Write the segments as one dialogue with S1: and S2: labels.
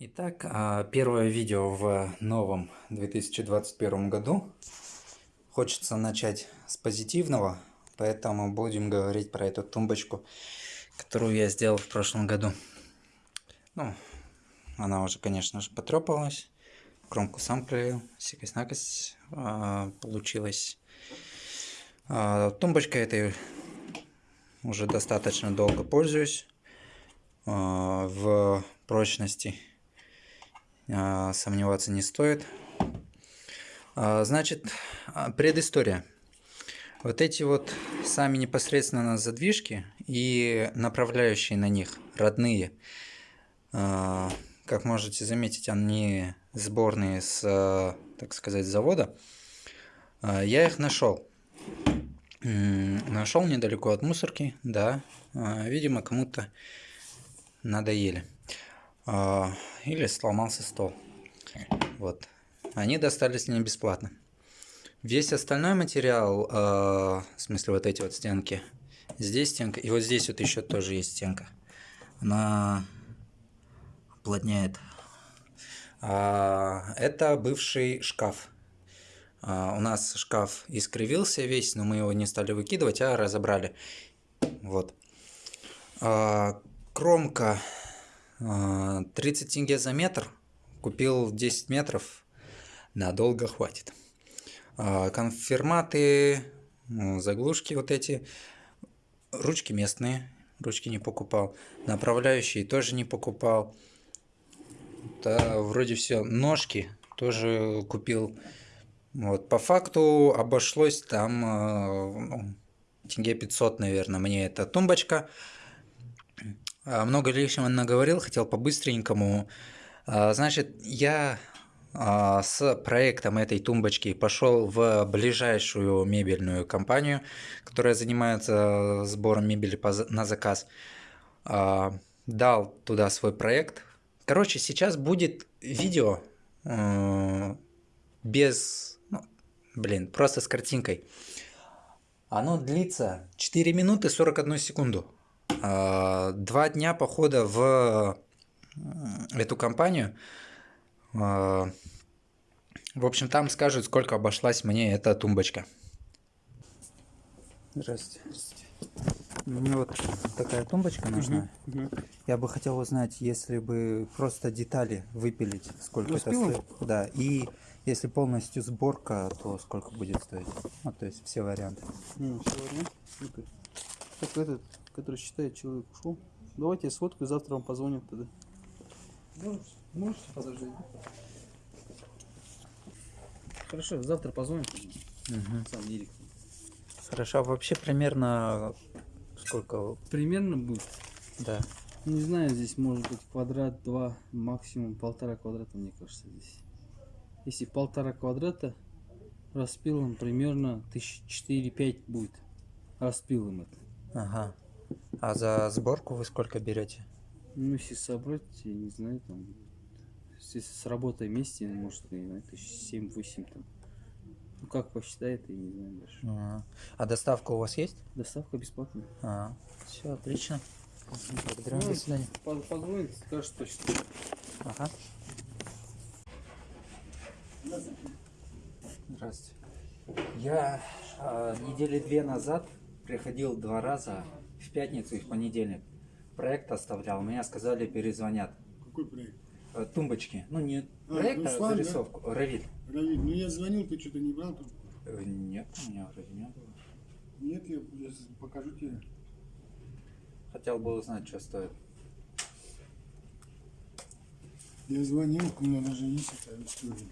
S1: Итак, а, первое видео в новом 2021 году. Хочется начать с позитивного, поэтому будем говорить про эту тумбочку, которую я сделал в прошлом году. Ну, она уже, конечно же, потрепалась. Кромку сам клеил, сикость-накость а, получилась. А, тумбочкой этой уже достаточно долго пользуюсь. В прочности а, сомневаться не стоит. А, значит, а, предыстория. Вот эти вот сами непосредственно задвижки и направляющие на них, родные, как можете заметить, они сборные с, так сказать, завода. Я их нашел. Нашел недалеко от мусорки, да. Видимо, кому-то надоели. А, или сломался стол. Вот. Они достались мне бесплатно. Весь остальной материал, а, в смысле вот эти вот стенки, здесь стенка, и вот здесь вот еще тоже есть стенка. Она уплотняет. А, это бывший шкаф. У нас шкаф искривился весь, но мы его не стали выкидывать, а разобрали. Вот. Кромка 30 тенге за метр. Купил 10 метров. Надолго хватит. А, конфирматы, ну, заглушки вот эти. Ручки местные. Ручки не покупал. Направляющие тоже не покупал. Да, вроде все. Ножки тоже купил. Вот, по факту обошлось там а, ну, тенге 500, наверное, мне эта тумбочка. А, много лишнего наговорил, хотел по-быстренькому. А, значит, я а, с проектом этой тумбочки пошел в ближайшую мебельную компанию, которая занимается сбором мебели на заказ. Дал туда свой проект. Короче, сейчас будет видео без... Ну, блин, просто с картинкой. Оно длится 4 минуты 41 секунду. А, два дня похода в эту компанию. А, в общем, там скажут, сколько обошлась мне эта тумбочка. Здравствуйте. Мне вот такая тумбочка нужна. Угу, угу. Я бы хотел узнать, если бы просто детали выпилить, сколько это стоит. Да, и если полностью сборка, то сколько будет стоить. Ну, то есть все варианты.
S2: Ну, все варианты. Так этот который считает, человек ушел. Давайте я сфоткаю, завтра вам позвоним тогда. Можете, можете подождать. Хорошо, завтра позвоним. Угу. Сам директор.
S1: Хорошо, а вообще примерно сколько?
S2: Примерно будет?
S1: Да.
S2: Не знаю, здесь может быть квадрат, два, максимум полтора квадрата, мне кажется, здесь. Если полтора квадрата, распилом примерно тысяч четыре-пять будет. Распилом это.
S1: Ага. А за сборку вы сколько берете?
S2: Ну, если собрать, я не знаю, там, если с работой вместе, может, знаю, тысяч семь-восемь там. Ну, как посчитает, я не знаю даже.
S1: А, а доставка у вас есть?
S2: Доставка бесплатная.
S1: А, все, отлично.
S2: Благодарю, ну, до свидания. Позвонит, скажет точно.
S1: Ага. Здравствуйте. Я э, недели две назад приходил два раза пятницу и в понедельник. Проект оставлял, меня сказали перезвонят.
S3: Какой проект?
S1: Э, тумбочки. Ну не а, проект, а Руслан, зарисовку. Да? Равиль.
S3: Равиль, ну я звонил, ты что-то не брал там?
S1: Э, нет, у меня вроде не было.
S3: Нет, я, я покажу тебе.
S1: Хотел бы узнать, что стоит.
S3: Я звонил, у меня даже есть эта история.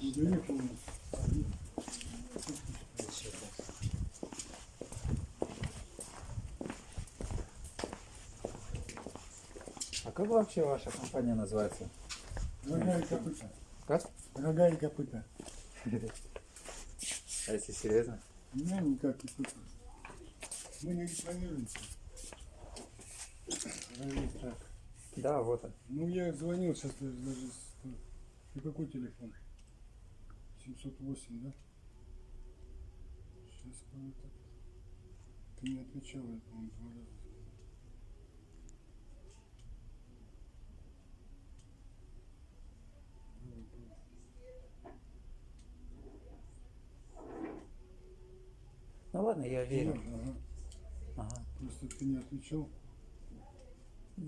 S3: Я помню.
S1: Как вообще ваша компания называется?
S3: Рога и копыта.
S1: Как?
S3: Рога и копыта.
S1: А если серьезно?
S3: Не, никак не копыта. Мы не рекламируемся.
S1: Так. Да, вот он.
S3: Ну, я звонил сейчас даже... И какой телефон? 708, да? Сейчас, по-моему. Ты не отвечал, я, по-моему, два раза.
S1: Ладно, я верю.
S3: Ага.
S1: Ага.
S3: Просто ты не отвечал.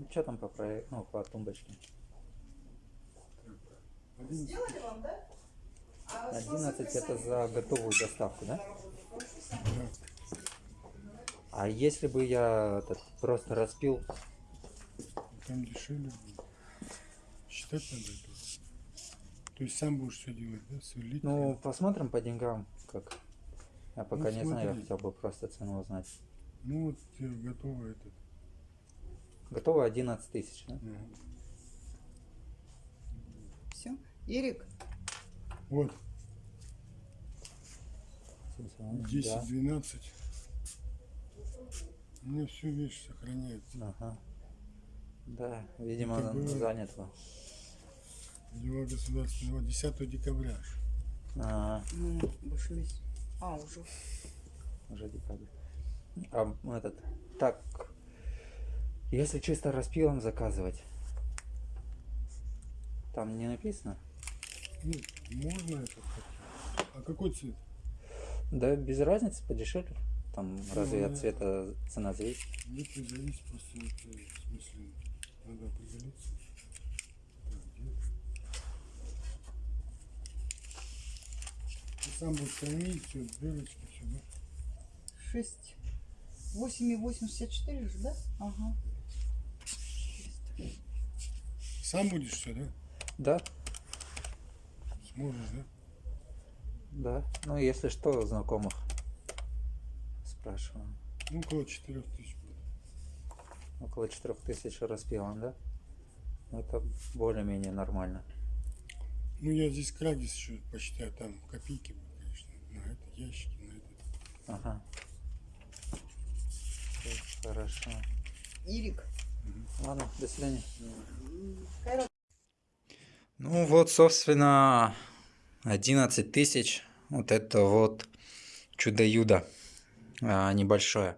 S1: Что там по проекту, ну, по тумбочке?
S4: Сделали вам, да? А
S1: 11 это за готовую доставку, да?
S3: да.
S1: А если бы я этот, просто распил,
S3: Там дешевле будет. Считать надо это. То есть сам будешь все делать, да? Сверлить?
S1: ну, посмотрим по деньгам, как. Я пока
S3: Ну,
S1: не знаю, я
S3: смотри.
S1: хотел бы просто цену узнать.
S3: Ну вот тебе готово этот.
S1: Готово 11 тысяч, да?
S3: Ага.
S4: Все. Ирик,
S3: Вот,
S1: Самсунг,
S3: 10, 12. У меня всю вещь сохраняется.
S1: Ага. Да, видимо,
S3: Это было-
S1: занято.
S3: Дела государственного 10 декабря.
S1: А,
S4: ну, обошлись. А, уже.
S1: уже декабрь. А этот, так, если чисто распилом заказывать, там не написано?
S3: Ну, можно это хотеть. А какой цвет?
S1: Да, без разницы, подешевле. Там разве от
S3: Ну,
S1: цвета цена зависит?
S3: Это зависит просто от, э, в смысле, надо определиться. Так, где? Будешь кормить, все, дырочки, все, да?
S4: 6. 8 и 84 же, да? Ага.
S3: Сам будешь все, да?
S1: Да,
S3: Сможешь, да?
S1: да. Ну, если что, знакомых спрашиваю.
S3: Ну, около 4 тысяч будет.
S1: Около 4000 распилом, да? Ну, Это более-менее нормально.
S3: Ну, я здесь крагис еще посчитаю, там копейки будут, ящики, на это.
S1: Ага. Всё Хорошо.
S4: Ирик.
S1: Ладно, до свидания. Ну вот, собственно, 11 тысяч. Вот это вот чудо-юдо а, небольшое.